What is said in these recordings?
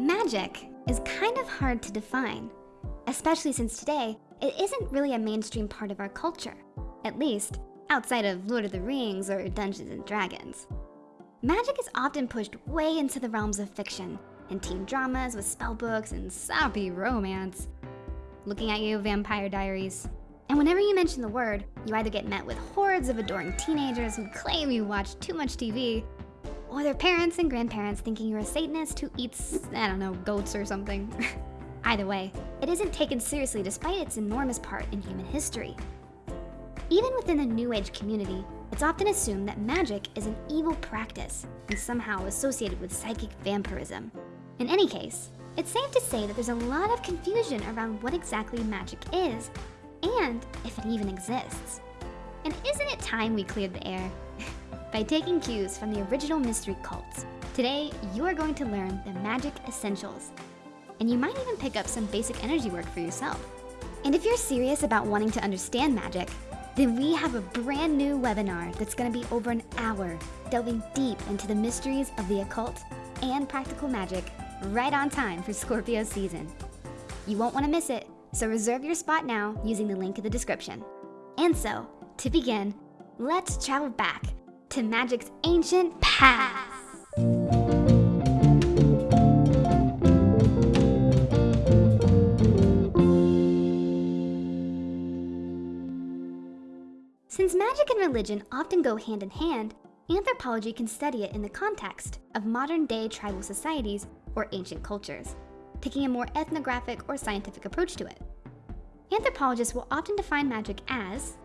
Magic is kind of hard to define, especially since today it isn't really a mainstream part of our culture, at least outside of Lord of the Rings or Dungeons and Dragons. Magic is often pushed way into the realms of fiction and teen dramas with spellbooks and sappy romance. Looking at you, Vampire Diaries. And whenever you mention the word, you either get met with hordes of adoring teenagers who claim you watch too much TV, or their parents and grandparents thinking you're a Satanist who eats, I don't know, goats or something. Either way, it isn't taken seriously despite its enormous part in human history. Even within the New Age community, it's often assumed that magic is an evil practice and somehow associated with psychic vampirism. In any case, it's safe to say that there's a lot of confusion around what exactly magic is and if it even exists. And isn't it time we cleared the air? By taking cues from the original mystery cults. Today, you are going to learn the magic essentials. And you might even pick up some basic energy work for yourself. And if you're serious about wanting to understand magic, then we have a brand new webinar that's gonna be over an hour, delving deep into the mysteries of the occult and practical magic right on time for Scorpio season. You won't wanna miss it, so reserve your spot now using the link in the description. And so, to begin, let's travel back to magic's ancient past. Since magic and religion often go hand in hand, anthropology can study it in the context of modern day tribal societies or ancient cultures, taking a more ethnographic or scientific approach to it. Anthropologists will often define magic as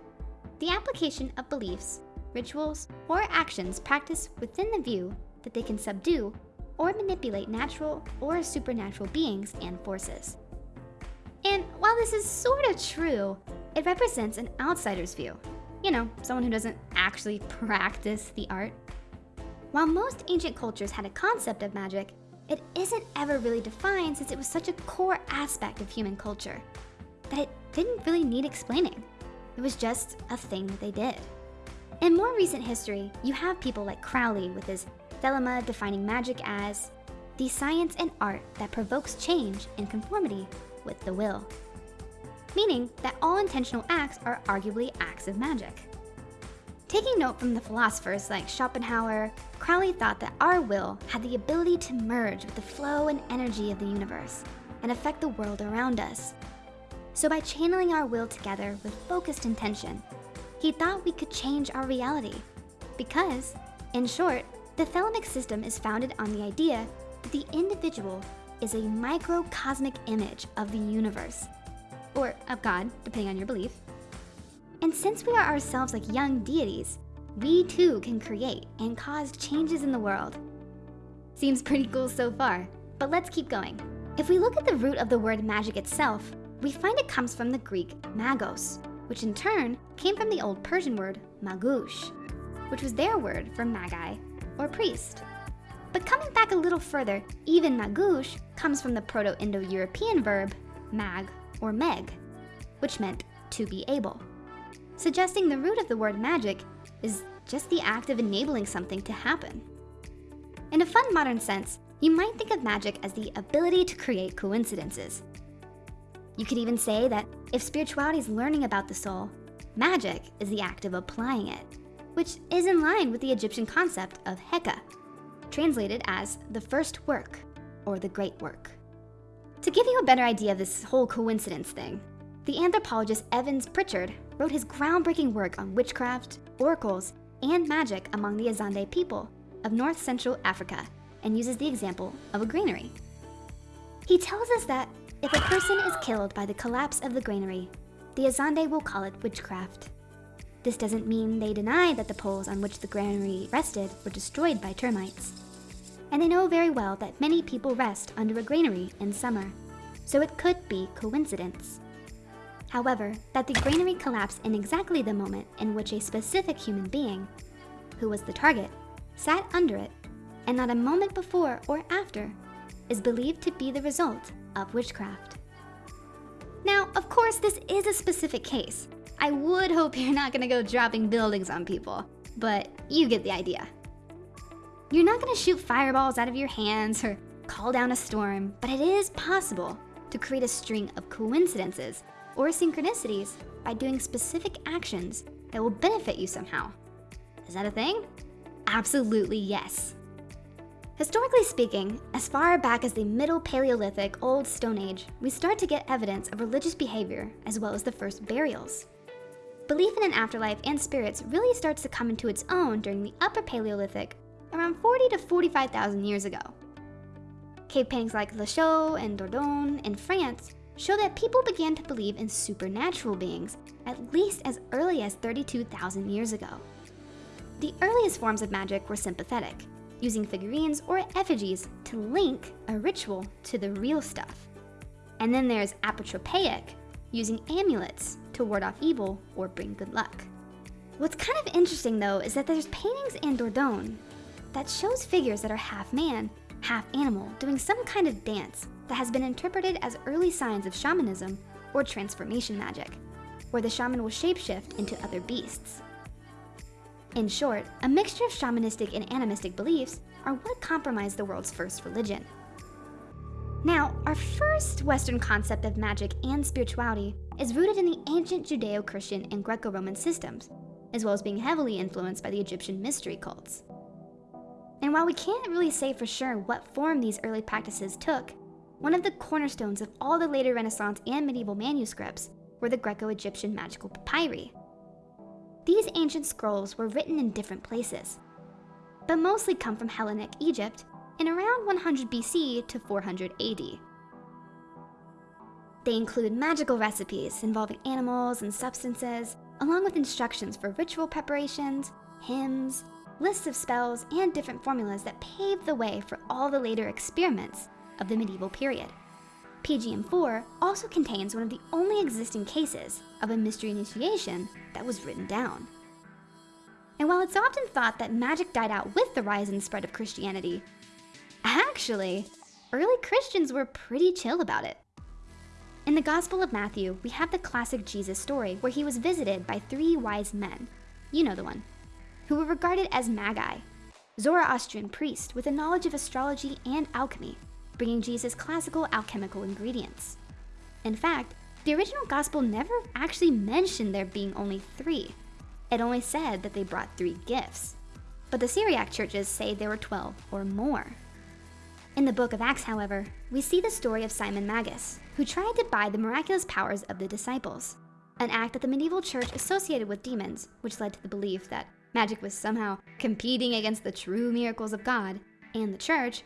the application of beliefs rituals, or actions practiced within the view that they can subdue or manipulate natural or supernatural beings and forces. And while this is sort of true, it represents an outsider's view. You know, someone who doesn't actually practice the art. While most ancient cultures had a concept of magic, it isn't ever really defined since it was such a core aspect of human culture that it didn't really need explaining. It was just a thing that they did. In more recent history, you have people like Crowley with his Thelema defining magic as the science and art that provokes change in conformity with the will. Meaning that all intentional acts are arguably acts of magic. Taking note from the philosophers like Schopenhauer, Crowley thought that our will had the ability to merge with the flow and energy of the universe and affect the world around us. So by channeling our will together with focused intention, he thought we could change our reality. Because, in short, the thelemic system is founded on the idea that the individual is a microcosmic image of the universe, or of God, depending on your belief. And since we are ourselves like young deities, we too can create and cause changes in the world. Seems pretty cool so far, but let's keep going. If we look at the root of the word magic itself, we find it comes from the Greek magos, which in turn came from the old Persian word magush, which was their word for magi or priest. But coming back a little further, even magush comes from the Proto-Indo-European verb mag or meg, which meant to be able, suggesting the root of the word magic is just the act of enabling something to happen. In a fun modern sense, you might think of magic as the ability to create coincidences, you could even say that if spirituality is learning about the soul, magic is the act of applying it, which is in line with the Egyptian concept of Heka, translated as the first work or the great work. To give you a better idea of this whole coincidence thing, the anthropologist Evans Pritchard wrote his groundbreaking work on witchcraft, oracles, and magic among the Azande people of North Central Africa and uses the example of a granary. He tells us that if a person is killed by the collapse of the granary, the Azande will call it witchcraft. This doesn't mean they deny that the poles on which the granary rested were destroyed by termites. And they know very well that many people rest under a granary in summer, so it could be coincidence. However, that the granary collapsed in exactly the moment in which a specific human being, who was the target, sat under it, and not a moment before or after, is believed to be the result of witchcraft. Now, of course, this is a specific case. I would hope you're not gonna go dropping buildings on people, but you get the idea. You're not gonna shoot fireballs out of your hands or call down a storm, but it is possible to create a string of coincidences or synchronicities by doing specific actions that will benefit you somehow. Is that a thing? Absolutely yes. Historically speaking, as far back as the Middle Paleolithic Old Stone Age, we start to get evidence of religious behavior as well as the first burials. Belief in an afterlife and spirits really starts to come into its own during the Upper Paleolithic, around 40 to 45,000 years ago. Cave paintings like Lascaux and Dordogne in France show that people began to believe in supernatural beings at least as early as 32,000 years ago. The earliest forms of magic were sympathetic, using figurines or effigies to link a ritual to the real stuff. And then there's apotropaic, using amulets to ward off evil or bring good luck. What's kind of interesting though is that there's paintings in Dordogne that shows figures that are half man, half animal doing some kind of dance that has been interpreted as early signs of shamanism or transformation magic, where the shaman will shapeshift into other beasts. In short, a mixture of shamanistic and animistic beliefs are what compromised the world's first religion. Now, our first Western concept of magic and spirituality is rooted in the ancient Judeo-Christian and Greco-Roman systems, as well as being heavily influenced by the Egyptian mystery cults. And while we can't really say for sure what form these early practices took, one of the cornerstones of all the later Renaissance and medieval manuscripts were the Greco-Egyptian magical papyri, these ancient scrolls were written in different places, but mostly come from Hellenic Egypt in around 100 BC to 400 AD. They include magical recipes involving animals and substances, along with instructions for ritual preparations, hymns, lists of spells, and different formulas that paved the way for all the later experiments of the medieval period. PGM4 also contains one of the only existing cases of a mystery initiation that was written down. And while it's often thought that magic died out with the rise and spread of Christianity, actually, early Christians were pretty chill about it. In the Gospel of Matthew, we have the classic Jesus story where he was visited by three wise men, you know the one, who were regarded as magi, Zoroastrian priests with a knowledge of astrology and alchemy bringing Jesus classical alchemical ingredients. In fact, the original gospel never actually mentioned there being only three. It only said that they brought three gifts. But the Syriac churches say there were 12 or more. In the book of Acts, however, we see the story of Simon Magus, who tried to buy the miraculous powers of the disciples, an act that the medieval church associated with demons, which led to the belief that magic was somehow competing against the true miracles of God and the church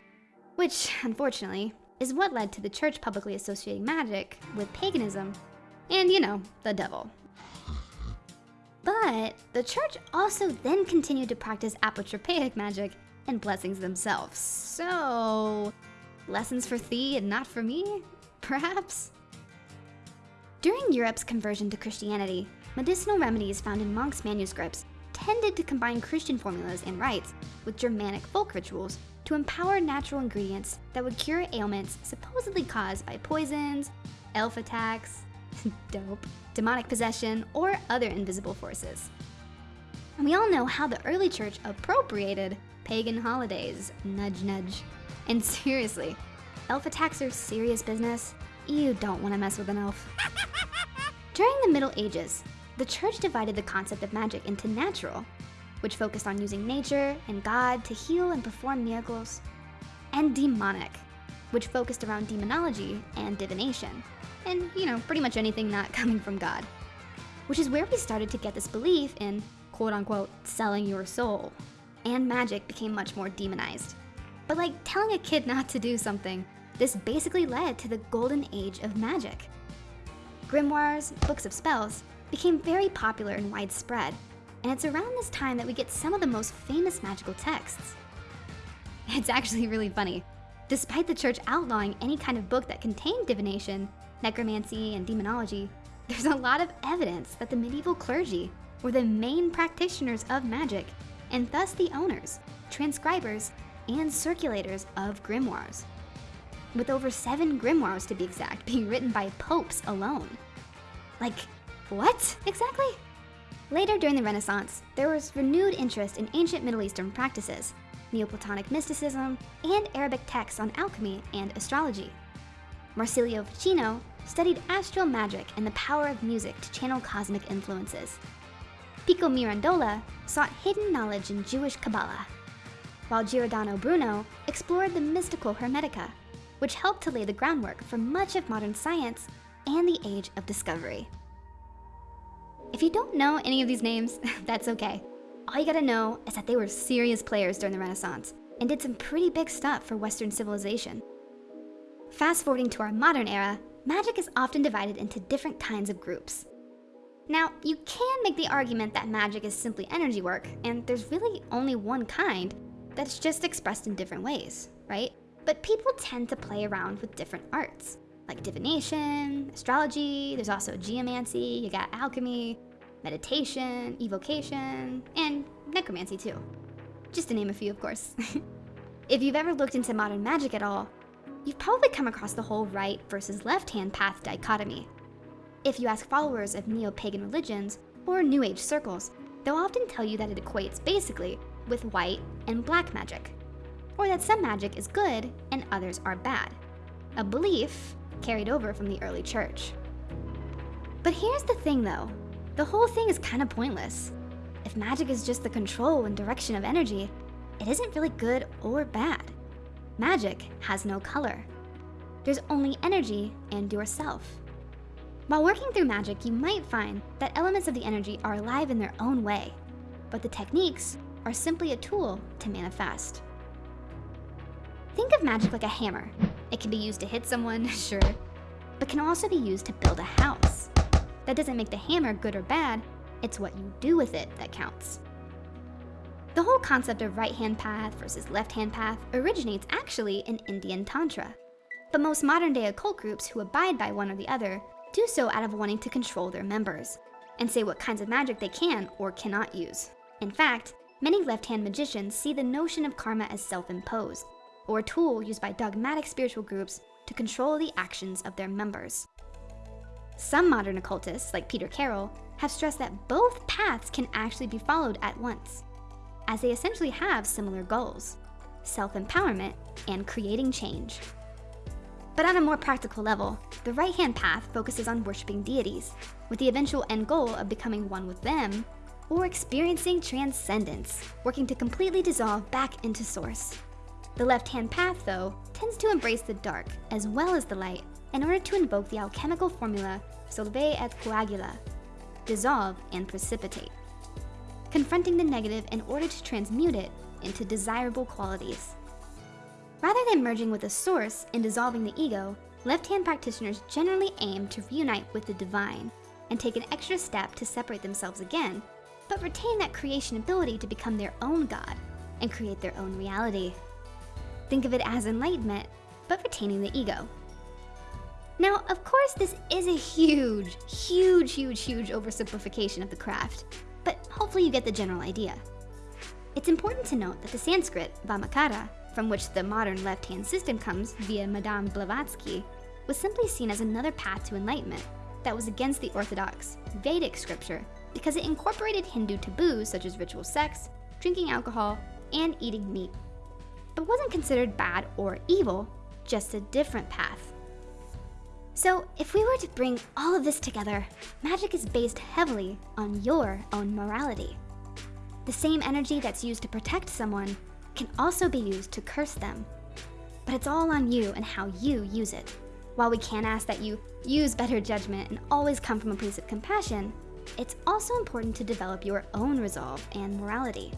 which, unfortunately, is what led to the church publicly associating magic with paganism and, you know, the devil. But the church also then continued to practice apotropaic magic and blessings themselves. So, lessons for thee and not for me, perhaps? During Europe's conversion to Christianity, medicinal remedies found in monks' manuscripts tended to combine Christian formulas and rites with Germanic folk rituals to empower natural ingredients that would cure ailments supposedly caused by poisons, elf attacks, dope, demonic possession, or other invisible forces. And we all know how the early church appropriated pagan holidays, nudge nudge. And seriously, elf attacks are serious business. You don't want to mess with an elf. During the Middle Ages, the church divided the concept of magic into natural which focused on using nature and God to heal and perform miracles, and demonic, which focused around demonology and divination, and, you know, pretty much anything not coming from God. Which is where we started to get this belief in, quote unquote, selling your soul, and magic became much more demonized. But like telling a kid not to do something, this basically led to the golden age of magic. Grimoires, books of spells, became very popular and widespread, and it's around this time that we get some of the most famous magical texts. It's actually really funny. Despite the church outlawing any kind of book that contained divination, necromancy, and demonology, there's a lot of evidence that the medieval clergy were the main practitioners of magic, and thus the owners, transcribers, and circulators of grimoires. With over seven grimoires to be exact being written by popes alone. Like, what exactly? Later during the Renaissance, there was renewed interest in ancient Middle Eastern practices, Neoplatonic mysticism, and Arabic texts on alchemy and astrology. Marsilio Ficino studied astral magic and the power of music to channel cosmic influences. Pico Mirandola sought hidden knowledge in Jewish Kabbalah, while Giordano Bruno explored the mystical Hermetica, which helped to lay the groundwork for much of modern science and the age of discovery. If you don't know any of these names, that's okay. All you gotta know is that they were serious players during the Renaissance and did some pretty big stuff for Western civilization. Fast forwarding to our modern era, magic is often divided into different kinds of groups. Now, you can make the argument that magic is simply energy work, and there's really only one kind that's just expressed in different ways, right? But people tend to play around with different arts, like divination, astrology, there's also geomancy, you got alchemy, meditation, evocation, and necromancy too. Just to name a few, of course. if you've ever looked into modern magic at all, you've probably come across the whole right versus left-hand path dichotomy. If you ask followers of neo-pagan religions or New Age circles, they'll often tell you that it equates basically with white and black magic, or that some magic is good and others are bad, a belief carried over from the early church. But here's the thing though, the whole thing is kind of pointless. If magic is just the control and direction of energy, it isn't really good or bad. Magic has no color. There's only energy and yourself. While working through magic, you might find that elements of the energy are alive in their own way, but the techniques are simply a tool to manifest. Think of magic like a hammer. It can be used to hit someone, sure, but can also be used to build a house. That doesn't make the hammer good or bad, it's what you do with it that counts. The whole concept of right-hand path versus left-hand path originates actually in Indian Tantra. But most modern day occult groups who abide by one or the other do so out of wanting to control their members and say what kinds of magic they can or cannot use. In fact, many left-hand magicians see the notion of karma as self-imposed, or a tool used by dogmatic spiritual groups to control the actions of their members. Some modern occultists, like Peter Carroll, have stressed that both paths can actually be followed at once, as they essentially have similar goals, self-empowerment and creating change. But on a more practical level, the right-hand path focuses on worshiping deities, with the eventual end goal of becoming one with them, or experiencing transcendence, working to completely dissolve back into source. The left-hand path, though, tends to embrace the dark as well as the light in order to invoke the alchemical formula solve et coagula, dissolve and precipitate, confronting the negative in order to transmute it into desirable qualities. Rather than merging with the source and dissolving the ego, left-hand practitioners generally aim to reunite with the divine and take an extra step to separate themselves again, but retain that creation ability to become their own God and create their own reality. Think of it as enlightenment, but retaining the ego. Now, of course, this is a huge, huge, huge, huge oversimplification of the craft, but hopefully you get the general idea. It's important to note that the Sanskrit Vamachara, from which the modern left-hand system comes via Madame Blavatsky, was simply seen as another path to enlightenment that was against the orthodox Vedic scripture because it incorporated Hindu taboos such as ritual sex, drinking alcohol, and eating meat, but wasn't considered bad or evil, just a different path. So if we were to bring all of this together, magic is based heavily on your own morality. The same energy that's used to protect someone can also be used to curse them. But it's all on you and how you use it. While we can ask that you use better judgment and always come from a place of compassion, it's also important to develop your own resolve and morality,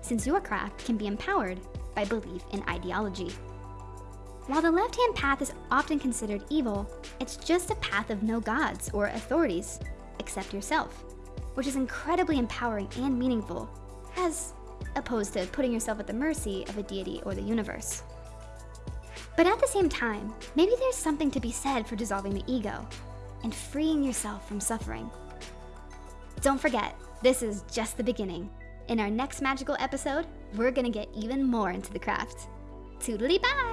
since your craft can be empowered by belief in ideology. While the left-hand path is often considered evil, it's just a path of no gods or authorities, except yourself, which is incredibly empowering and meaningful, as opposed to putting yourself at the mercy of a deity or the universe. But at the same time, maybe there's something to be said for dissolving the ego and freeing yourself from suffering. Don't forget, this is just the beginning. In our next magical episode, we're gonna get even more into the craft. Toodly bye!